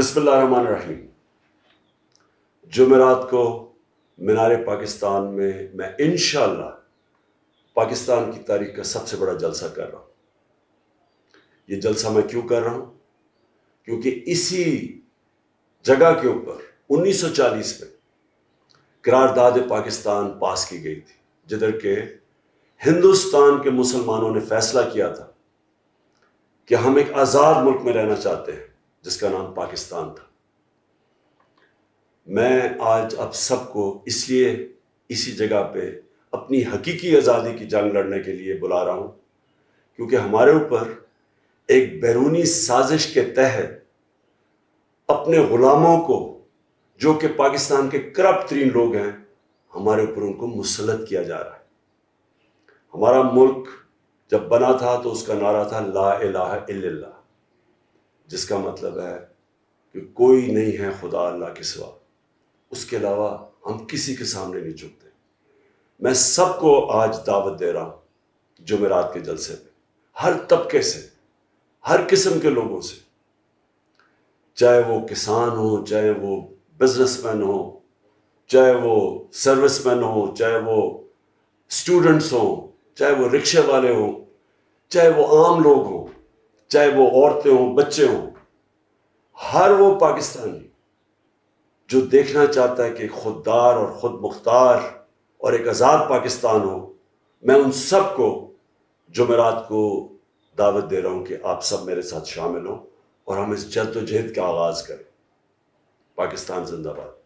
بسم اللہ الرحمن الرحیم۔ جمعرات کو مینار پاکستان میں میں انشاءاللہ پاکستان کی تاریخ کا سب سے بڑا جلسہ کر رہا ہوں۔ یہ جلسہ میں کیوں کر رہا ہوں؟ کیونکہ اسی جگہ کے اوپر انیس سو چالیس میں قرارداد پاکستان پاس کی گئی تھی جدھر کہ ہندوستان کے مسلمانوں نے فیصلہ کیا تھا کہ ہم ایک آزاد ملک میں رہنا چاہتے ہیں۔ جس کا نام پاکستان تھا۔ میں آج اب سب کو اس لیے اسی جگہ پہ اپنی حقیقی آزادی کی جنگ لڑنے کے لیے بلا رہا ہوں، کیونکہ ہمارے اوپر ایک بیرونی سازش کے تحت اپنے غلاموں کو، جو کہ پاکستان کے کرپٹ ترین لوگ ہیں، ہمارے اوپر ان کو مسلط کیا جا رہا ہے۔ ہمارا ملک جب بنا تھا تو اس کا نعرہ تھا لا الہ الا اللہ۔ جس کا مطلب ہے کہ کوئی نہیں ہے خدا اللہ کے سوا۔ اس کے علاوہ ہم کسی کے سامنے نہیں جھکتے۔ میں سب کو آج دعوت دے رہا ہوں جمعرات کے جلسے میں، ہر طبقے سے، ہر قسم کے لوگوں سے۔ چاہے وہ کسان ہوں، چاہے وہ بزنس مین ہوں، چاہے وہ سروس مین ہوں، چاہے وہ اسٹوڈنٹس ہوں، چاہے وہ رکشے والے ہوں، چاہے وہ عام لوگ ہوں۔ چاہے وہ عورتیں ہوں، بچے ہوں، ہر وہ پاکستانی جو دیکھنا چاہتا ہے کہ خوددار اور خود مختار اور ایک آزاد پاکستان ہو، میں ان سب کو جمعرات کو دعوت دے رہا ہوں کہ آپ سب میرے ساتھ شامل ہوں اور ہم اس جد و جہد کا آغاز کریں۔ پاکستان زندہ باد۔